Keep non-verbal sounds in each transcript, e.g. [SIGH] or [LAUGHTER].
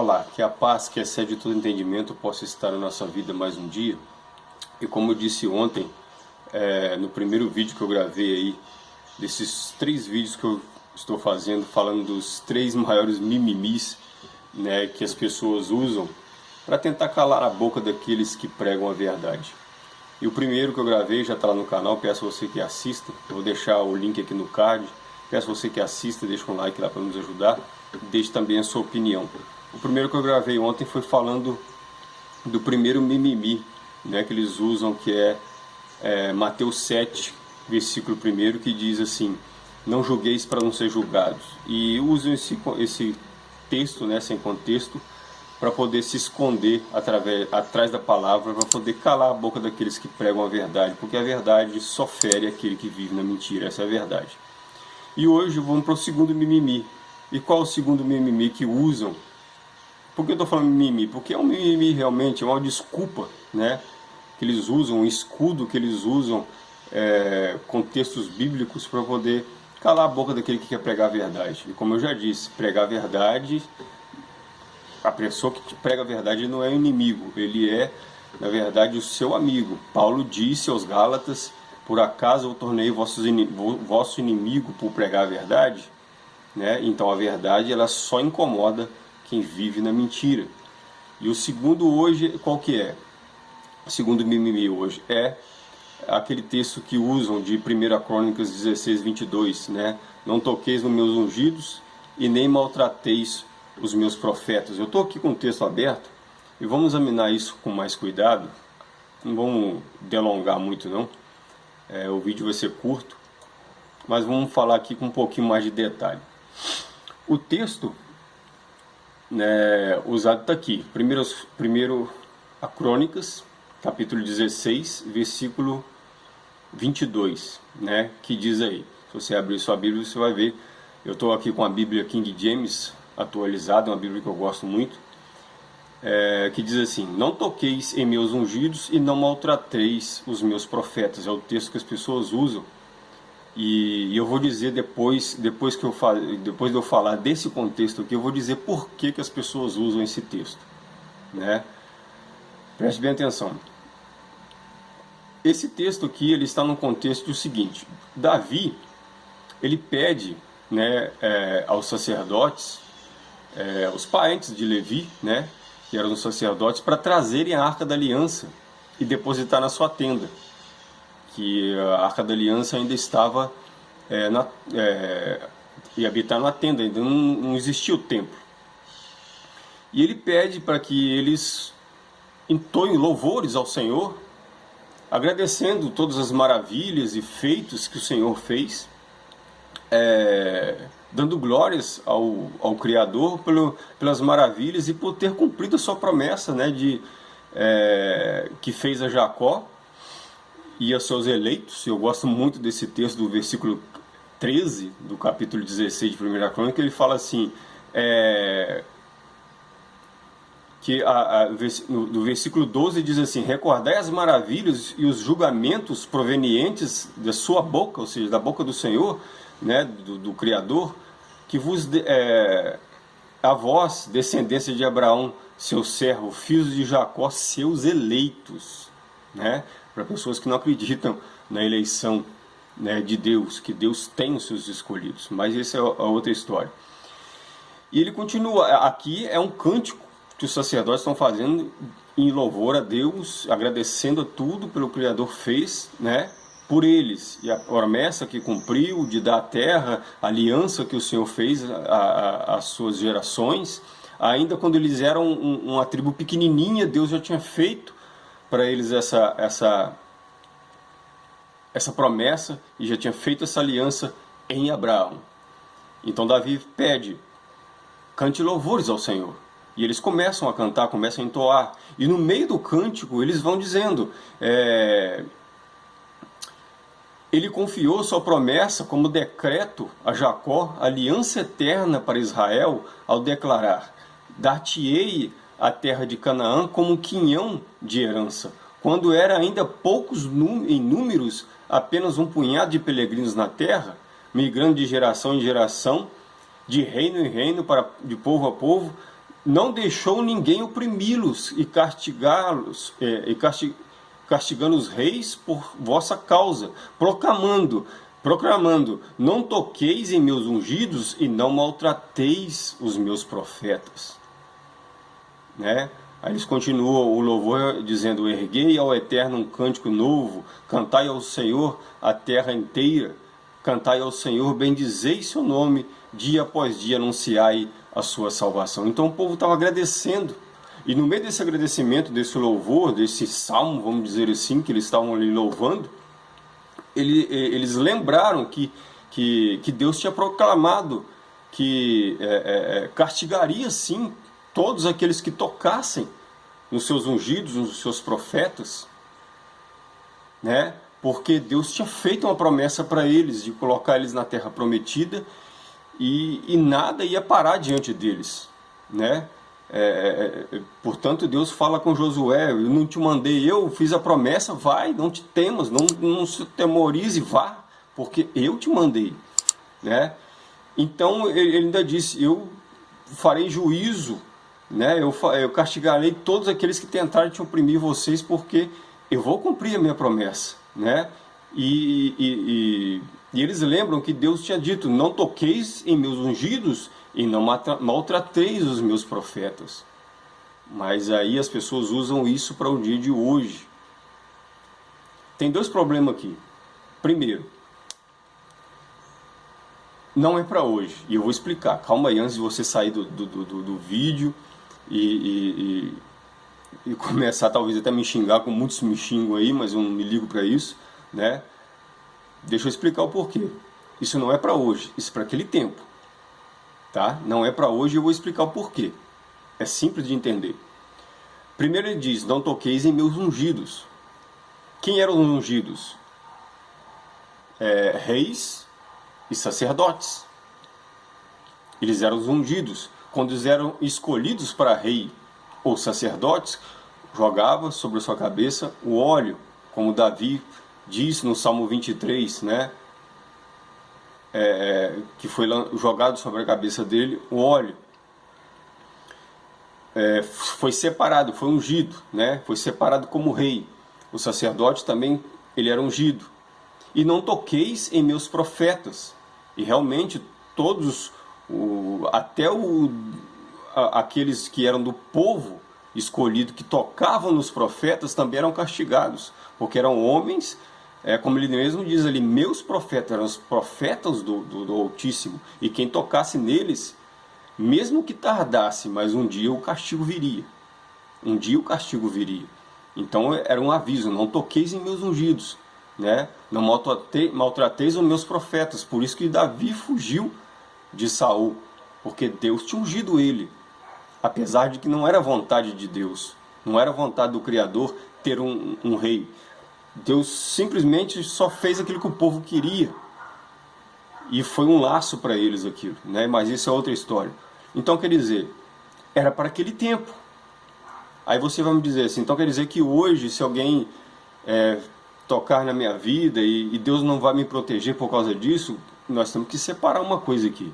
Olá, que a paz que excede todo entendimento possa estar na nossa vida mais um dia. E como eu disse ontem, é, no primeiro vídeo que eu gravei aí, desses três vídeos que eu estou fazendo, falando dos três maiores mimimis né, que as pessoas usam para tentar calar a boca daqueles que pregam a verdade. E o primeiro que eu gravei já está lá no canal, peço a você que assista, eu vou deixar o link aqui no card, peço a você que assista, deixa um like lá para nos ajudar, deixe também a sua opinião. O primeiro que eu gravei ontem foi falando do primeiro mimimi, né, que eles usam, que é, é Mateus 7, versículo 1, que diz assim, não julgueis para não ser julgados. E usam esse, esse texto, né, sem contexto, para poder se esconder através, atrás da palavra, para poder calar a boca daqueles que pregam a verdade, porque a verdade só fere aquele que vive na mentira, essa é a verdade. E hoje vamos para o segundo mimimi. E qual o segundo mimimi que usam? Por que eu estou falando mimimi? Porque é um mimimi realmente, é uma desculpa, né? Que eles usam, um escudo que eles usam é, com textos bíblicos para poder calar a boca daquele que quer pregar a verdade. E como eu já disse, pregar a verdade a pessoa que prega a verdade não é inimigo, ele é, na verdade, o seu amigo. Paulo disse aos Gálatas, por acaso eu tornei vosso inimigo por pregar a verdade? Né? Então a verdade ela só incomoda quem vive na mentira. E o segundo hoje, qual que é? O segundo mimimi hoje é aquele texto que usam de 1 Crônicas 16, 22, né? Não toqueis nos meus ungidos e nem maltrateis os meus profetas. Eu estou aqui com o texto aberto e vamos examinar isso com mais cuidado. Não vamos delongar muito não, é, o vídeo vai ser curto, mas vamos falar aqui com um pouquinho mais de detalhe. O texto né, usado está aqui, primeiro, primeiro a Crônicas, capítulo 16, versículo 22, né, que diz aí, se você abrir sua Bíblia você vai ver, eu estou aqui com a Bíblia King James, atualizada, uma Bíblia que eu gosto muito, é, que diz assim, não toqueis em meus ungidos e não maltrateis os meus profetas, é o texto que as pessoas usam, e, eu vou dizer depois, depois, que eu depois de eu falar desse contexto aqui, eu vou dizer por que, que as pessoas usam esse texto, né? Preste bem atenção. Esse texto aqui, ele está no contexto do seguinte, Davi, ele pede né, é, aos sacerdotes é, os parentes de Levi, né, que eram os sacerdotes, para trazerem a Arca da Aliança e depositar na sua tenda. Que a Arca da Aliança ainda estava é, na, é, e habitar na tenda, ainda não, não existia o templo. E ele pede para que eles entoem louvores ao Senhor, agradecendo todas as maravilhas e feitos que o Senhor fez, é, dando glórias ao, ao Criador pelo, pelas maravilhas e por ter cumprido a sua promessa né, de, é, que fez a Jacó e a seus eleitos. Eu gosto muito desse texto do versículo 13 do capítulo 16 de 1 Crônica, ele fala assim, é, que a, a, no versículo 12 diz assim, recordai as maravilhas e os julgamentos provenientes da sua boca, ou seja, da boca do Senhor, né, do, do Criador, que vos é, a vós, descendência de Abraão, seu servo, filhos de Jacó, seus eleitos, né, para pessoas que não acreditam na eleição né, de Deus, que Deus tem os seus escolhidos, mas essa é a outra história. E ele continua, aqui é um cântico que os sacerdotes estão fazendo em louvor a Deus, agradecendo a tudo pelo Criador fez, né? por eles, e a promessa que cumpriu de dar a terra, a aliança que o Senhor fez às suas gerações, ainda quando eles eram um, uma tribo pequenininha, Deus já tinha feito para eles essa, essa, essa promessa e já tinha feito essa aliança em Abraão. Então Davi pede, cante louvores ao Senhor. E eles começam a cantar, começam a entoar. E no meio do cântico eles vão dizendo, é, ele confiou sua promessa como decreto a Jacó, aliança eterna para Israel, ao declarar: Dar-te-ei a terra de Canaã como quinhão de herança. Quando era ainda poucos em números, apenas um punhado de peregrinos na terra, migrando de geração em geração, de reino em reino, para, de povo a povo, não deixou ninguém oprimi-los e castigá-los, é, e castig, castigando os reis por vossa causa, proclamando, proclamando, não toqueis em meus ungidos e não maltrateis os meus profetas. Né? Aí eles continuam o louvor dizendo, erguei ao Eterno um cântico novo, cantai ao Senhor a terra inteira, cantai ao Senhor, bendizei seu nome, dia após dia anunciai a sua salvação. Então o povo estava agradecendo. E no meio desse agradecimento, desse louvor, desse salmo, vamos dizer assim, que eles estavam ali louvando, ele, eles lembraram que, que, que Deus tinha proclamado que é, é, castigaria sim todos aqueles que tocassem nos seus ungidos, nos seus profetas, né? porque Deus tinha feito uma promessa para eles de colocar eles na terra prometida e, e nada ia parar diante deles, né? É, é, é, portanto, Deus fala com Josué: Eu não te mandei, eu fiz a promessa, vai, não te temas, não, não se temorize, vá, porque eu te mandei. Né? Então, ele ainda disse: Eu farei juízo, né? eu, eu castigarei todos aqueles que tentarem te oprimir vocês, porque eu vou cumprir a minha promessa. Né? e, e, e e eles lembram que Deus tinha dito: Não toqueis em meus ungidos e não maltrateis os meus profetas. Mas aí as pessoas usam isso para o dia de hoje. Tem dois problemas aqui. Primeiro, não é para hoje. E eu vou explicar. Calma aí, antes de você sair do, do, do, do vídeo e, e, e, começar talvez até me xingar, com muitos me xingam aí, mas eu não me ligo para isso, né? Deixa eu explicar o porquê. Isso não é para hoje, isso é para aquele tempo. Tá? Não é para hoje, eu vou explicar o porquê. É simples de entender. Primeiro ele diz, não toqueis em meus ungidos. Quem eram os ungidos? É, reis e sacerdotes. Eles eram os ungidos. Quando eram escolhidos para rei ou sacerdotes, jogava sobre a sua cabeça o óleo, como Davi diz no Salmo 23, né? É, que foi jogado sobre a cabeça dele o óleo. É, foi separado, foi ungido, né? Foi separado como rei. O sacerdote também, ele era ungido. E não toqueis em meus profetas. E realmente todos, o, até o, a, aqueles que eram do povo escolhido, que tocavam nos profetas, também eram castigados, porque eram homens é, como ele mesmo diz ali, meus profetas eram os profetas do, do, do Altíssimo, e quem tocasse neles, mesmo que tardasse, mas um dia o castigo viria. Um dia o castigo viria. Então era um aviso, não toqueis em meus ungidos, né? não maltratei, maltrateis os meus profetas. Por isso que Davi fugiu de Saul, porque Deus tinha ungido ele, apesar de que não era vontade de Deus, não era vontade do Criador ter um, um rei. Deus simplesmente só fez aquilo que o povo queria. E foi um laço para eles aquilo, né? mas isso é outra história. Então quer dizer, era para aquele tempo. Aí você vai me dizer assim, então quer dizer que hoje, se alguém é, tocar na minha vida e, e Deus não vai me proteger por causa disso, nós temos que separar uma coisa aqui.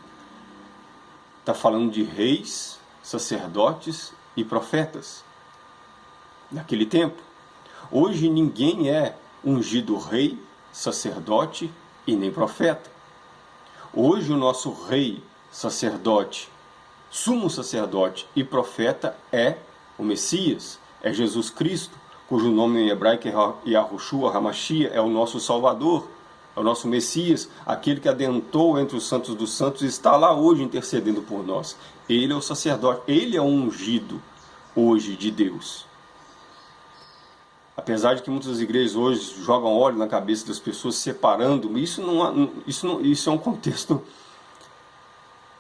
Está falando de reis, sacerdotes e profetas. Naquele tempo. Hoje ninguém é ungido rei, sacerdote e nem profeta. Hoje o nosso rei, sacerdote, sumo sacerdote e profeta é o Messias, é Jesus Cristo, cujo nome em hebraico é Yahushua Hamashia, é o nosso Salvador, é o nosso Messias, aquele que adentrou entre os santos dos santos e está lá hoje intercedendo por nós. Ele é o sacerdote, ele é o ungido hoje de Deus. Apesar de que muitas igrejas hoje jogam óleo na cabeça das pessoas, separando, isso, não, isso, não, isso é um contexto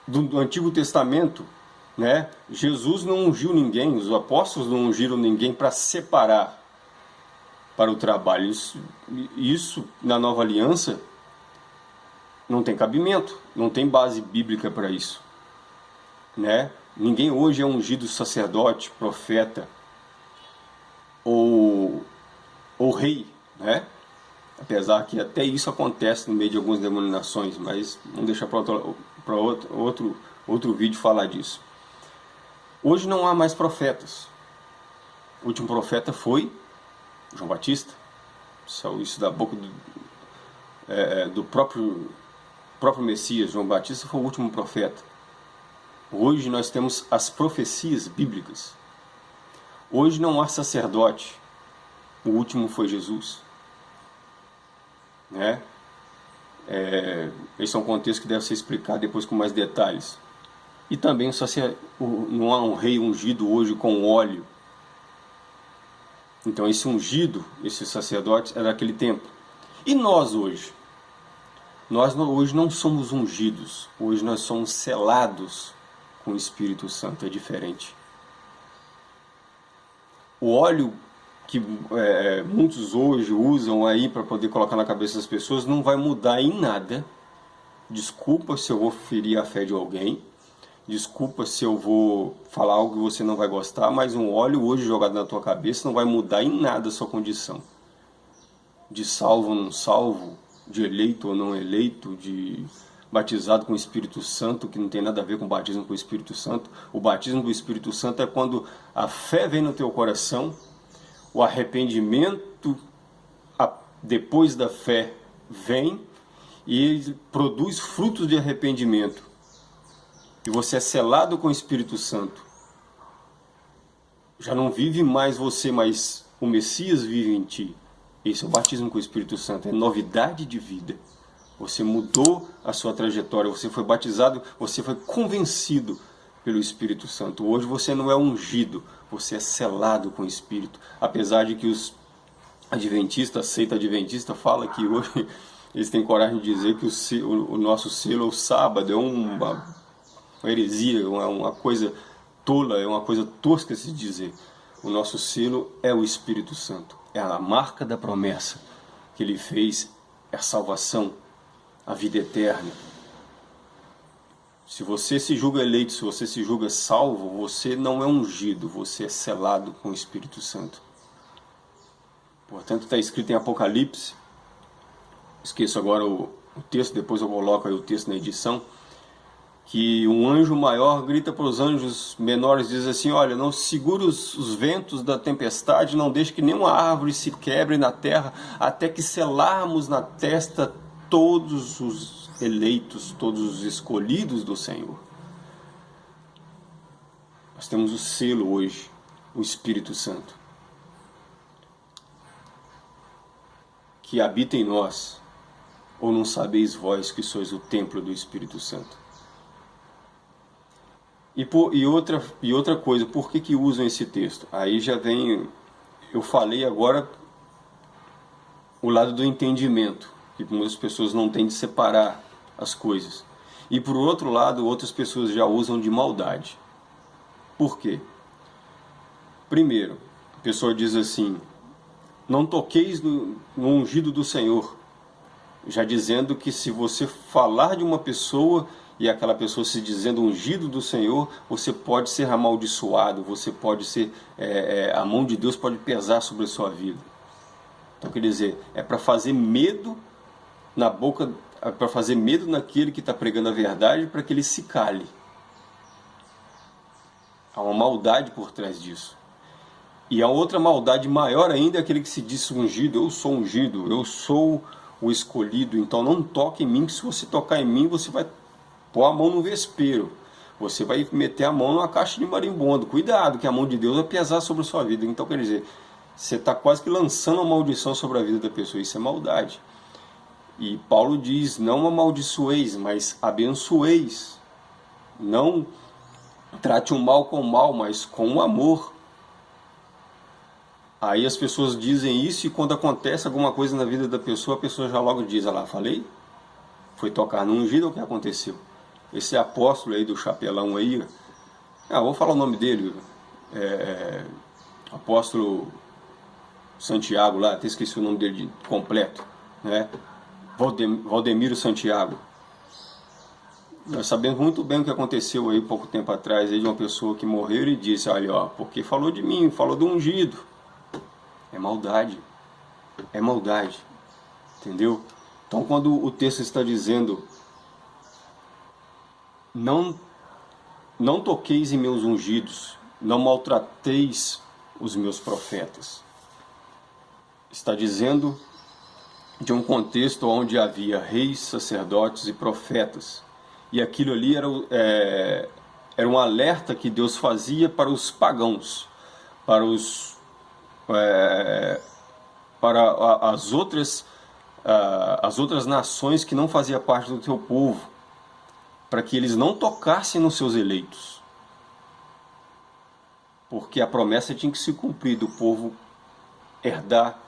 do, do Antigo Testamento. Né? Jesus não ungiu ninguém, os apóstolos não ungiram ninguém para separar para o trabalho. Isso, isso na nova aliança não tem cabimento, não tem base bíblica para isso. Né? Ninguém hoje é ungido sacerdote, profeta, ou, ou rei, né? Apesar que até isso acontece no meio de algumas denominações, mas vamos deixar para outro, outro, outro, outro vídeo falar disso. Hoje não há mais profetas. O último profeta foi João Batista. Saiu isso da boca do, é, é, do próprio, próprio Messias. João Batista foi o último profeta. Hoje nós temos as profecias bíblicas. Hoje não há sacerdote. O último foi Jesus. Né? É, esse é um contexto que deve ser explicado depois com mais detalhes. E também não há um rei ungido hoje com óleo. Então esse ungido, esse sacerdote, era daquele tempo. E nós hoje? Nós hoje não somos ungidos, hoje nós somos selados com o Espírito Santo, é diferente. O óleo que é, muitos hoje usam aí para poder colocar na cabeça das pessoas não vai mudar em nada. Desculpa se eu vou ferir a fé de alguém, Desculpa se eu vou falar algo que você não vai gostar, mas um óleo hoje jogado na tua cabeça não vai mudar em nada a sua condição. De salvo ou não salvo, de eleito ou não eleito, de batizado com o Espírito Santo, que não tem nada a ver com o batismo com o Espírito Santo. O batismo do Espírito Santo é quando a fé vem no teu coração, o arrependimento depois da fé vem e ele produz frutos de arrependimento e você é selado com o Espírito Santo, já não vive mais você, mas o Messias vive em ti. Esse é o batismo com o Espírito Santo, é novidade de vida. Você mudou a sua trajetória, você foi batizado, você foi convencido pelo Espírito Santo. Hoje você não é ungido, você é selado com o Espírito. Apesar de que os adventistas, seita adventista, fala que hoje [LAUGHS] eles têm coragem de dizer que o, o nosso selo é o sábado, é uma uma heresia, é uma coisa tola, é uma coisa tosca se dizer. O nosso selo é o Espírito Santo, é a marca da promessa que ele fez, é a salvação, a vida eterna. Se você se julga eleito, se você se julga salvo, você não é ungido, você é selado com o Espírito Santo. Portanto, está escrito em Apocalipse, esqueço agora o, o texto, depois eu coloco aí o texto na edição, que um anjo maior grita para os anjos menores, diz assim, olha, não segure os, os, ventos da tempestade, não deixe que nenhuma árvore se quebre na terra, até que selarmos na testa todos os eleitos, todos os escolhidos do Senhor. Nós temos o selo hoje, o Espírito Santo, que habita em nós, ou não sabeis vós que sois o templo do Espírito Santo? E, por, e, outra, e outra coisa, por que, que usam esse texto? Aí já vem, eu falei agora o lado do entendimento, que muitas pessoas não têm de separar as coisas. E por outro lado, outras pessoas já usam de maldade. Por quê? Primeiro, a pessoa diz assim, não toqueis no, no ungido do Senhor, já dizendo que se você falar de uma pessoa e aquela pessoa se dizendo ungido do Senhor, você pode ser amaldiçoado, você pode ser, é, é, a mão de Deus pode pesar sobre a sua vida. Então quer dizer, é para fazer medo na boca, é para fazer medo naquele que está pregando a verdade, para que ele se cale. Há uma maldade por trás disso. E a outra maldade maior ainda é aquele que se diz ungido, eu sou ungido, eu sou o escolhido, então não toque em mim, que se você tocar em mim, você vai pôr a mão no vespeiro. Você vai meter a mão numa caixa de marimbondo. Cuidado, que a mão de Deus vai pesar sobre a sua vida. Então, quer dizer, você está quase que lançando uma maldição sobre a vida da pessoa. Isso é maldade. E Paulo diz, não amaldiçoeis, mas abençoeis. Não trate o mal com o mal, mas com o amor. Aí as pessoas dizem isso e quando acontece alguma coisa na vida da pessoa, a pessoa já logo diz, olha lá, falei? Foi tocar no ungido, o que aconteceu? Esse apóstolo aí do chapelão aí, ah, vou falar o nome dele, é, é, apóstolo Santiago lá, até esqueci o nome dele de, completo, né? Valdemiro Santiago. Nós sabemos muito bem o que aconteceu aí pouco tempo atrás, aí de uma pessoa que morreu e disse, olha, ó, porque falou de mim, falou do ungido. É maldade, é maldade, entendeu? Então quando o texto está dizendo não não toqueis em meus ungidos, não maltrateis os meus profetas. Está dizendo de um contexto onde havia reis, sacerdotes e profetas. E aquilo ali era, é, era um alerta que Deus fazia para os pagãos, para os é, para as outras as outras nações que não faziam parte do teu povo, para que eles não tocassem nos seus eleitos. Porque a promessa tinha que se cumprir do povo herdar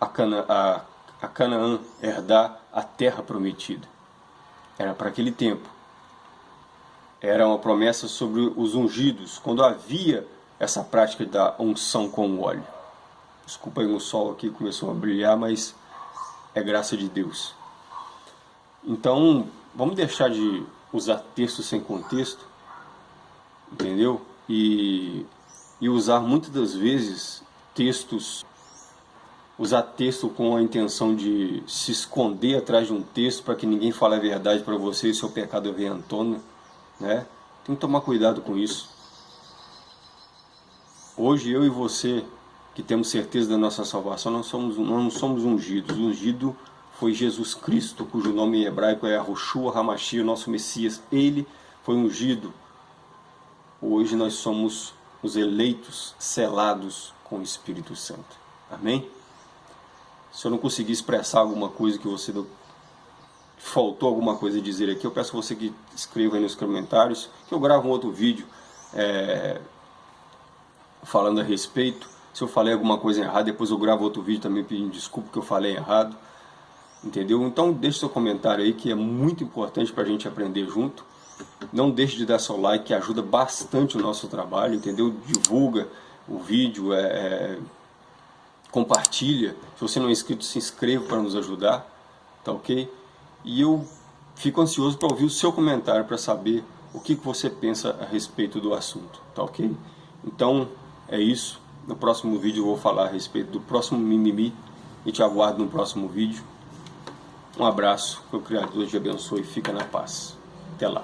a, Cana, a, a Canaã, herdar a terra prometida. Era para aquele tempo. Era uma promessa sobre os ungidos, quando havia essa prática da unção com óleo. Desculpa aí o sol aqui começou a brilhar, mas é graça de Deus. Então, vamos deixar de usar texto sem contexto, entendeu? E, e usar muitas das vezes textos, usar texto com a intenção de se esconder atrás de um texto para que ninguém fale a verdade para você e seu pecado venha à tona, né? Tem que tomar cuidado com isso. Hoje eu e você que temos certeza da nossa salvação, não somos, não somos ungidos. Ungido foi Jesus Cristo, cujo nome em hebraico é Arushua Hamashia, nosso Messias. Ele foi ungido. Hoje nós somos os eleitos, selados com o Espírito Santo. Amém? Se eu não conseguir expressar alguma coisa que você faltou alguma coisa a dizer aqui, eu peço você que escreva aí nos comentários, que eu gravo um outro vídeo é, falando a respeito. Se eu falei alguma coisa errada, depois eu gravo outro vídeo também pedindo desculpa que eu falei errado. Entendeu? Então deixe seu comentário aí que é muito importante para a gente aprender junto. Não deixe de dar seu like que ajuda bastante o nosso trabalho, entendeu? Divulga o vídeo, é, é, compartilha. Se você não é inscrito, se inscreva para nos ajudar, tá ok? E eu fico ansioso para ouvir o seu comentário para saber o que, que você pensa a respeito do assunto, tá ok? Então é isso. No próximo vídeo eu vou falar a respeito do próximo mimimi e te aguardo no próximo vídeo. Um abraço, que o Criador te abençoe e fica na paz. Até lá.